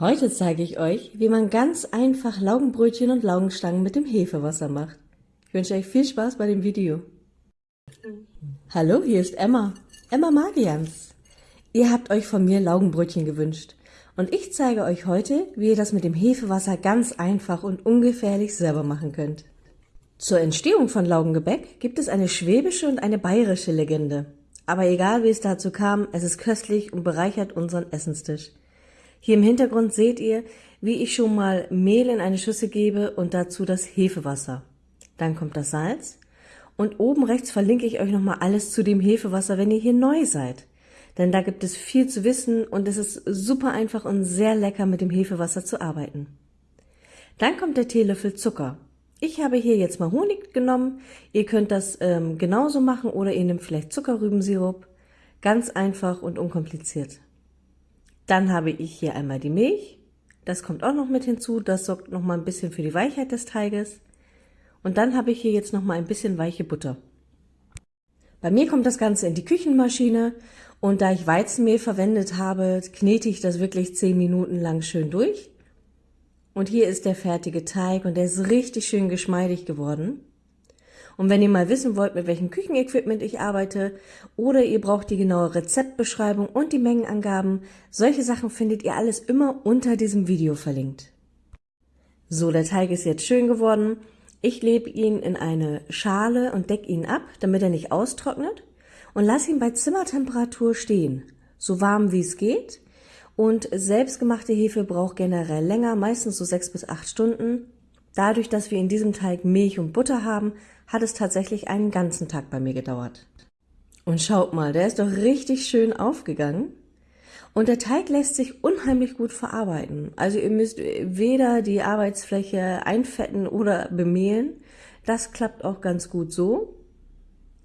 Heute zeige ich euch, wie man ganz einfach Laugenbrötchen und Laugenstangen mit dem Hefewasser macht. Ich wünsche euch viel Spaß bei dem Video. Hallo, hier ist Emma, Emma Magians. Ihr habt euch von mir Laugenbrötchen gewünscht und ich zeige euch heute, wie ihr das mit dem Hefewasser ganz einfach und ungefährlich selber machen könnt. Zur Entstehung von Laugengebäck gibt es eine schwäbische und eine bayerische Legende. Aber egal wie es dazu kam, es ist köstlich und bereichert unseren Essenstisch. Hier im Hintergrund seht ihr, wie ich schon mal Mehl in eine Schüssel gebe und dazu das Hefewasser. Dann kommt das Salz und oben rechts verlinke ich euch nochmal alles zu dem Hefewasser, wenn ihr hier neu seid. Denn da gibt es viel zu wissen und es ist super einfach und sehr lecker mit dem Hefewasser zu arbeiten. Dann kommt der Teelöffel Zucker. Ich habe hier jetzt mal Honig genommen. Ihr könnt das ähm, genauso machen oder ihr nehmt vielleicht Zuckerrübensirup. Ganz einfach und unkompliziert. Dann habe ich hier einmal die Milch. Das kommt auch noch mit hinzu. Das sorgt noch mal ein bisschen für die Weichheit des Teiges. Und dann habe ich hier jetzt noch mal ein bisschen weiche Butter. Bei mir kommt das Ganze in die Küchenmaschine und da ich Weizenmehl verwendet habe, knete ich das wirklich 10 Minuten lang schön durch. Und hier ist der fertige Teig und der ist richtig schön geschmeidig geworden. Und wenn ihr mal wissen wollt, mit welchem Küchenequipment ich arbeite oder ihr braucht die genaue Rezeptbeschreibung und die Mengenangaben, solche Sachen findet ihr alles immer unter diesem Video verlinkt. So, der Teig ist jetzt schön geworden. Ich lebe ihn in eine Schale und decke ihn ab, damit er nicht austrocknet und lasse ihn bei Zimmertemperatur stehen, so warm wie es geht. Und selbstgemachte Hefe braucht generell länger, meistens so sechs bis acht Stunden. Dadurch, dass wir in diesem Teig Milch und Butter haben, hat es tatsächlich einen ganzen Tag bei mir gedauert. Und schaut mal, der ist doch richtig schön aufgegangen. Und der Teig lässt sich unheimlich gut verarbeiten. Also ihr müsst weder die Arbeitsfläche einfetten oder bemehlen. Das klappt auch ganz gut so.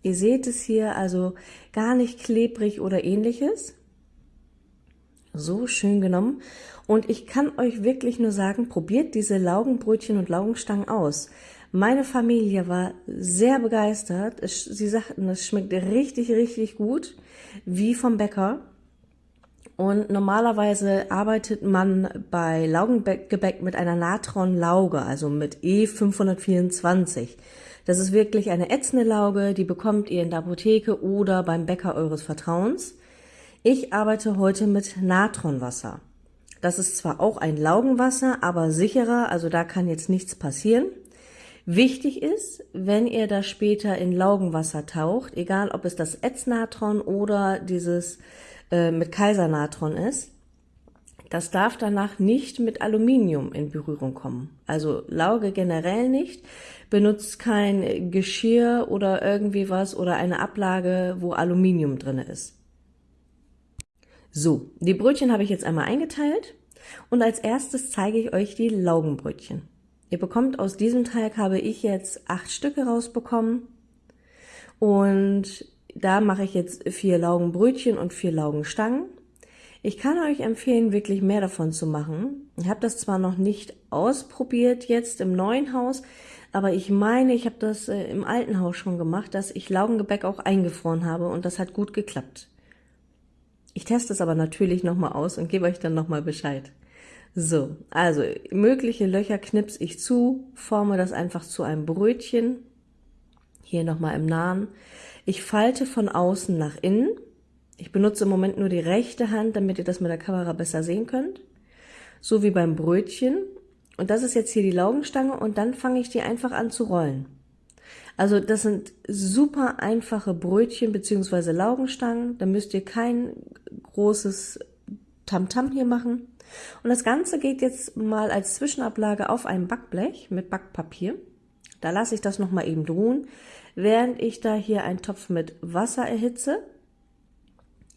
Ihr seht es hier also gar nicht klebrig oder ähnliches. So schön genommen. Und ich kann euch wirklich nur sagen, probiert diese Laugenbrötchen und Laugenstangen aus. Meine Familie war sehr begeistert. Sie sagten, es schmeckt richtig, richtig gut, wie vom Bäcker. Und normalerweise arbeitet man bei Laugengebäck mit einer Natron-Lauge, also mit E524. Das ist wirklich eine ätzende Lauge, die bekommt ihr in der Apotheke oder beim Bäcker eures Vertrauens. Ich arbeite heute mit Natronwasser. Das ist zwar auch ein Laugenwasser, aber sicherer, also da kann jetzt nichts passieren. Wichtig ist, wenn ihr das später in Laugenwasser taucht, egal ob es das Ätznatron oder dieses äh, mit Kaisernatron ist, das darf danach nicht mit Aluminium in Berührung kommen. Also Lauge generell nicht. Benutzt kein Geschirr oder irgendwie was oder eine Ablage, wo Aluminium drin ist. So, die Brötchen habe ich jetzt einmal eingeteilt und als erstes zeige ich euch die Laugenbrötchen. Ihr bekommt aus diesem Teig habe ich jetzt acht Stücke rausbekommen und da mache ich jetzt vier Laugenbrötchen und vier Laugenstangen. Ich kann euch empfehlen, wirklich mehr davon zu machen. Ich habe das zwar noch nicht ausprobiert jetzt im neuen Haus, aber ich meine, ich habe das äh, im alten Haus schon gemacht, dass ich Laugengebäck auch eingefroren habe und das hat gut geklappt. Ich teste es aber natürlich nochmal aus und gebe euch dann nochmal Bescheid. So, also mögliche Löcher knipse ich zu, forme das einfach zu einem Brötchen. Hier nochmal im Nahen. Ich falte von außen nach innen. Ich benutze im Moment nur die rechte Hand, damit ihr das mit der Kamera besser sehen könnt. So wie beim Brötchen. Und das ist jetzt hier die Laugenstange und dann fange ich die einfach an zu rollen. Also das sind super einfache Brötchen beziehungsweise Laugenstangen. Da müsst ihr kein großes Tamtam -Tam hier machen. Und das Ganze geht jetzt mal als Zwischenablage auf ein Backblech mit Backpapier. Da lasse ich das nochmal eben ruhen, während ich da hier einen Topf mit Wasser erhitze.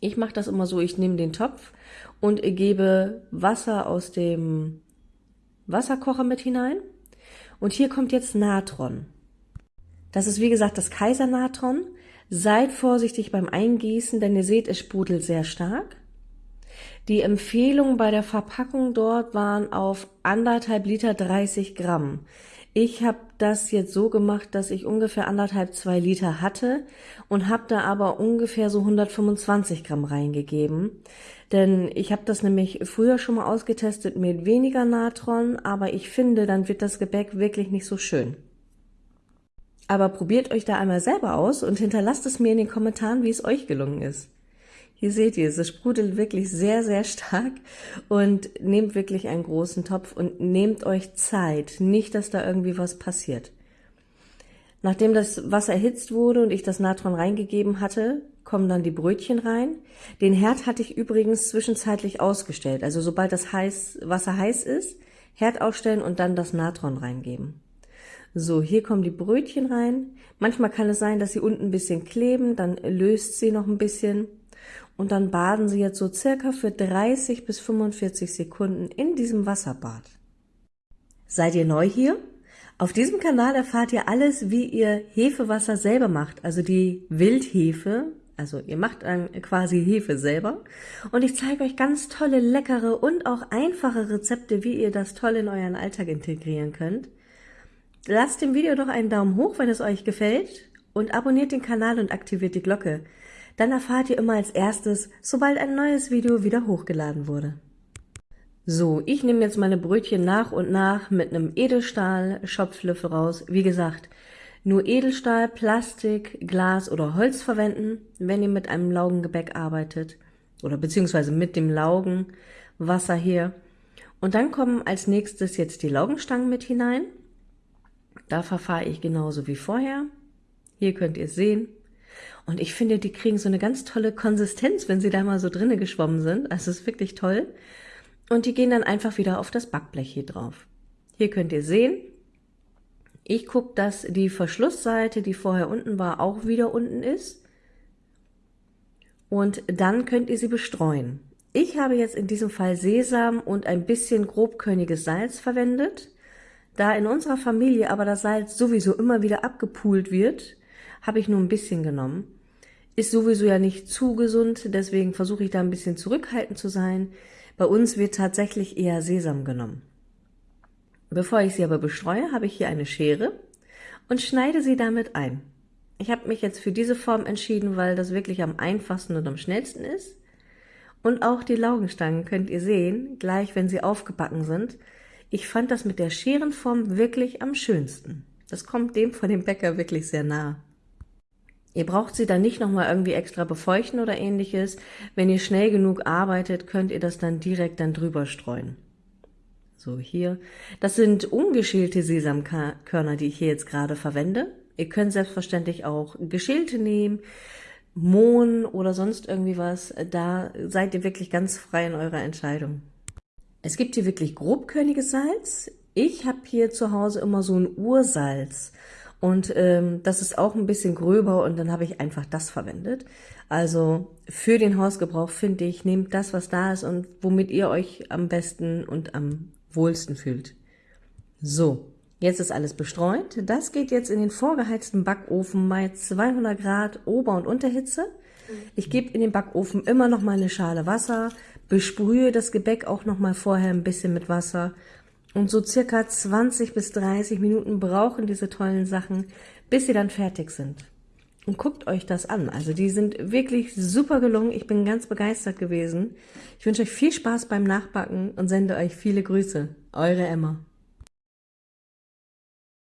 Ich mache das immer so, ich nehme den Topf und gebe Wasser aus dem Wasserkocher mit hinein. Und hier kommt jetzt Natron. Das ist wie gesagt das Kaisernatron. Seid vorsichtig beim Eingießen, denn ihr seht, es sprudelt sehr stark. Die Empfehlungen bei der Verpackung dort waren auf anderthalb Liter 30 Gramm. Ich habe das jetzt so gemacht, dass ich ungefähr anderthalb, zwei Liter hatte und habe da aber ungefähr so 125 Gramm reingegeben. Denn ich habe das nämlich früher schon mal ausgetestet mit weniger Natron, aber ich finde, dann wird das Gebäck wirklich nicht so schön. Aber probiert euch da einmal selber aus und hinterlasst es mir in den Kommentaren, wie es euch gelungen ist. Hier seht ihr, es sprudelt wirklich sehr, sehr stark und nehmt wirklich einen großen Topf und nehmt euch Zeit, nicht, dass da irgendwie was passiert. Nachdem das Wasser erhitzt wurde und ich das Natron reingegeben hatte, kommen dann die Brötchen rein. Den Herd hatte ich übrigens zwischenzeitlich ausgestellt. Also sobald das heiß, Wasser heiß ist, Herd ausstellen und dann das Natron reingeben. So, hier kommen die Brötchen rein. Manchmal kann es sein, dass sie unten ein bisschen kleben, dann löst sie noch ein bisschen und dann baden Sie jetzt so circa für 30 bis 45 Sekunden in diesem Wasserbad. Seid ihr neu hier? Auf diesem Kanal erfahrt ihr alles, wie ihr Hefewasser selber macht, also die Wildhefe, also ihr macht dann quasi Hefe selber und ich zeige euch ganz tolle, leckere und auch einfache Rezepte, wie ihr das toll in euren Alltag integrieren könnt. Lasst dem Video doch einen Daumen hoch, wenn es euch gefällt und abonniert den Kanal und aktiviert die Glocke. Dann erfahrt ihr immer als erstes, sobald ein neues Video wieder hochgeladen wurde. So, ich nehme jetzt meine Brötchen nach und nach mit einem Edelstahl-Schopflöffel raus. Wie gesagt, nur Edelstahl, Plastik, Glas oder Holz verwenden, wenn ihr mit einem Laugengebäck arbeitet. Oder beziehungsweise mit dem Laugenwasser hier. Und dann kommen als nächstes jetzt die Laugenstangen mit hinein. Da verfahre ich genauso wie vorher. Hier könnt ihr sehen, und ich finde, die kriegen so eine ganz tolle Konsistenz, wenn sie da mal so drinnen geschwommen sind. Also es ist wirklich toll. Und die gehen dann einfach wieder auf das Backblech hier drauf. Hier könnt ihr sehen, ich gucke, dass die Verschlussseite, die vorher unten war, auch wieder unten ist. Und dann könnt ihr sie bestreuen. Ich habe jetzt in diesem Fall Sesam und ein bisschen grobkörniges Salz verwendet. Da in unserer Familie aber das Salz sowieso immer wieder abgepult wird, habe ich nur ein bisschen genommen. Ist sowieso ja nicht zu gesund, deswegen versuche ich da ein bisschen zurückhaltend zu sein. Bei uns wird tatsächlich eher Sesam genommen. Bevor ich sie aber bestreue, habe ich hier eine Schere und schneide sie damit ein. Ich habe mich jetzt für diese Form entschieden, weil das wirklich am einfachsten und am schnellsten ist. Und auch die Laugenstangen könnt ihr sehen, gleich wenn sie aufgebacken sind. Ich fand das mit der Scherenform wirklich am schönsten. Das kommt dem von dem Bäcker wirklich sehr nah. Ihr braucht sie dann nicht nochmal irgendwie extra befeuchten oder ähnliches. Wenn ihr schnell genug arbeitet, könnt ihr das dann direkt dann drüber streuen. So, hier. Das sind ungeschälte Sesamkörner, die ich hier jetzt gerade verwende. Ihr könnt selbstverständlich auch geschälte nehmen, Mohn oder sonst irgendwie was. Da seid ihr wirklich ganz frei in eurer Entscheidung. Es gibt hier wirklich grobkörniges Salz. Ich habe hier zu Hause immer so ein Ursalz. Und ähm, das ist auch ein bisschen gröber und dann habe ich einfach das verwendet. Also für den Hausgebrauch finde ich, nehmt das, was da ist und womit ihr euch am besten und am wohlsten fühlt. So, jetzt ist alles bestreut. Das geht jetzt in den vorgeheizten Backofen bei 200 Grad Ober- und Unterhitze. Ich gebe in den Backofen immer noch mal eine Schale Wasser, besprühe das Gebäck auch noch mal vorher ein bisschen mit Wasser und so circa 20 bis 30 Minuten brauchen diese tollen Sachen, bis sie dann fertig sind. Und guckt euch das an. Also die sind wirklich super gelungen. Ich bin ganz begeistert gewesen. Ich wünsche euch viel Spaß beim Nachbacken und sende euch viele Grüße. Eure Emma.